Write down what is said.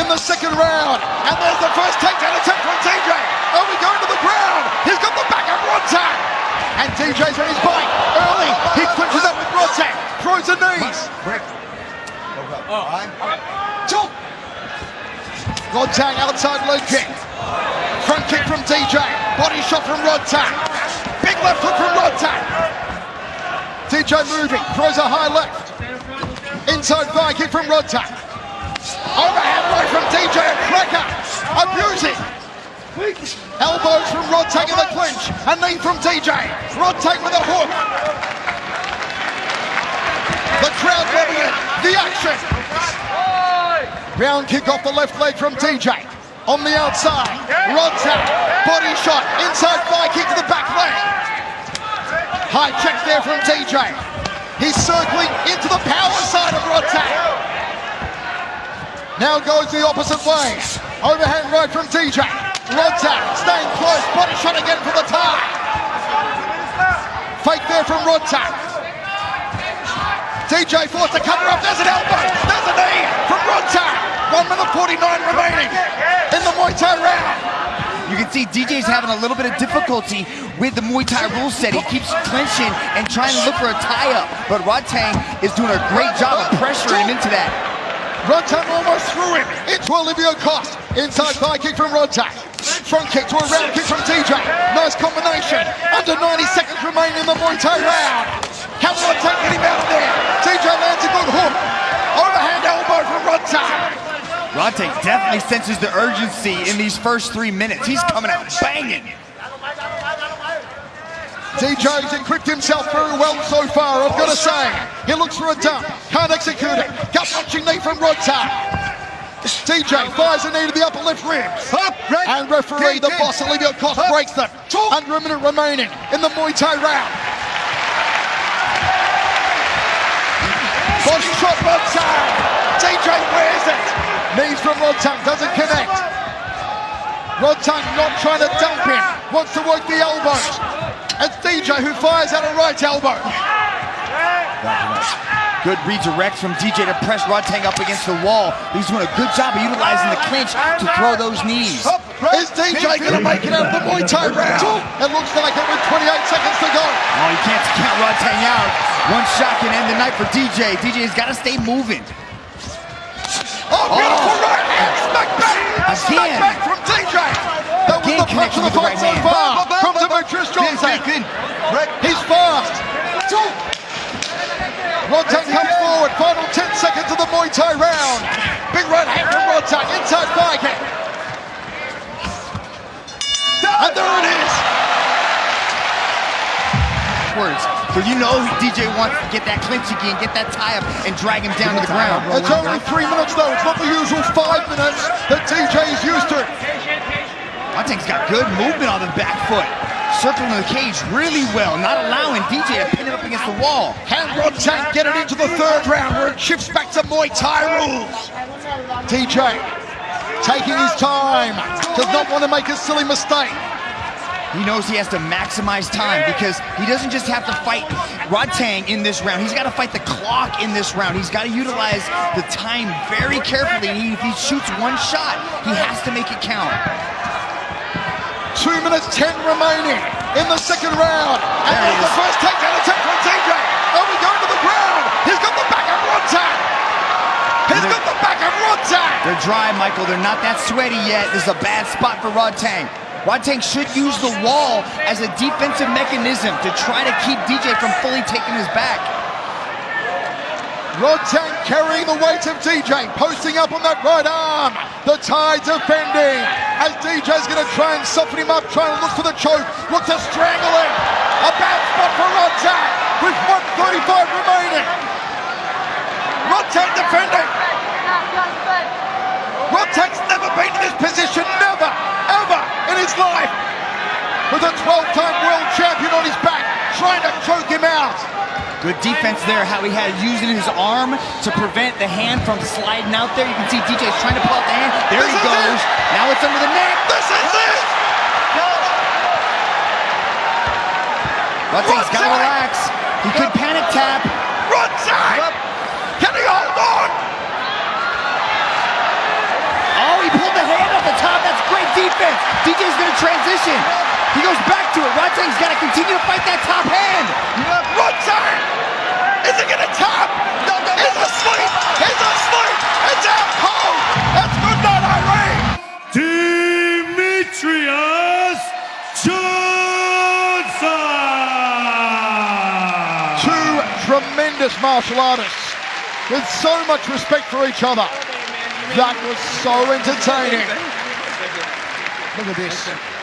in the second round. And there's the first takedown attempt from DJ. Oh, we going to the ground. He's got the back of Rodtang. And DJ's on his bike. Early, he clinches up with Rodtang. Throws the knees. Rodtang outside leg kick. Front kick from DJ. Body shot from Rodtang. Big left hook from Rodtang. DJ moving, throws a high left. Inside thigh kick from Rodtang. Overhand right from DJ, a cracker. Abusing. Elbows from Rodtang in the clinch. A knee from DJ. Rodtang with a hook. The crowd loving it. The action. Round kick off the left leg from DJ. On the outside. Rod Rodtang. Body shot. Inside thigh kick to the back leg. High check there from DJ. He's circling into the power side of Rod Rodtang. Now goes the opposite way. Overhand right from DJ. Rodtang staying close. Body shot again for the tie. Fake there from Rodtang. DJ forced to cover up. There's an elbow. There's a knee from Rodtang. 1 minute 49 remaining in the Muay Thai round. You can see DJ's having a little bit of difficulty with the Muay Thai rule set. He keeps clinching and trying to look for a tie-up, but Rodtang is doing a great job of pressuring him into that. Rodtang almost threw him into Olivier Coste. Inside thigh kick from Rodtang. Front kick to a round kick from DJ. Nice combination. Under 90 seconds remaining in the Muay Thai round. Can Rodtang get him out there? DJ lands a good hook. Overhand elbow from Rodtang. Rodtang definitely senses the urgency in these first three minutes. He's coming out banging. DJ's equipped himself very well so far, I've got to say. He looks for a dump, can't execute it. Gut punching knee from Rodtang. DJ fires a knee to the upper left ribs. And referee, the boss, Olivier Coste, breaks them. Under a minute remaining in the Muay Thai round. Boss shot Rodtang. DJ wears it. Knees from Rodtang, doesn't connect. Rodtang not trying to dump him, wants to work the elbows. It's DJ who fires out a right elbow. Good redirect from DJ to press Rodtang up against the wall. He's doing a good job of utilizing the clinch to throw those knees. Is DJ going to make it out of the Muay Thai round? It looks like it with 28 seconds to go. Oh, you can't count Rodtang out. One shot can end the night for DJ. DJ's got to stay moving. Oh, beautiful oh. right hand. Smack back. Smack back from DJ. That was Again the punch of the fight so far Johnson. He's fast. Rodtang comes forward. Final 10 seconds of the Muay Thai round. Big right hand from Rodtang. Inside thigh kick. And there it is. Words. So you know DJ wants to get that clinch again, get that tie up, and drag him down to the ground. It's only three minutes though. It's not the usual five minutes that DJ is used to. Rodtang's got good movement on the back foot. Circling the cage really well, not allowing DJ to pin him up against the wall. Rodtang get it into the third round where it shifts back to Muay Thai rules? DJ taking his time, does not want to make a silly mistake. He knows he has to maximize time because he doesn't just have to fight Rodtang in this round. He's got to fight the clock in this round. He's got to utilize the time very carefully. He, if he shoots one shot, he has to make it count. Two minutes, 10 remaining in the second round. And There he there's the first takedown attempt from DJ. Oh, we going to the ground. He's got the back of Rodtang. He's got the back of Rodtang. They're dry, Michael. They're not that sweaty yet. This is a bad spot for Rodtang. Rodtang should use the wall as a defensive mechanism to try to keep DJ from fully taking his back. Rodtang carrying the weight of DJ, posting up on that right arm. The tie defending as DJ's going to try and soften him up, trying to look for the choke, look to strangle him. A bad spot for Rodtang with 135 remaining. Rodtang defending. Rodtang's never been in this position, never, ever in his life. With a 12-time world champion on his back, trying to choke him out. Good defense there, how he had using his arm to prevent the hand from sliding out there. You can see DJ's trying to pull out the hand. There this he goes. It. Now it's under the neck. This is it. No. Butting's got to relax. He could panic tap. Run side. Yep. Can he hold on? Oh, he pulled the hand off the top. That's great defense. DJ's going to transition. He goes back to it. Rodtang's gotta continue to fight that top hand. Rodtang! Is he gonna tap? No, no, no, He's no. asleep! He's asleep! It's out cold! That's good night, Irene! Demetrious Johnson! Two tremendous martial artists with so much respect for each other. That was so entertaining. Look at this.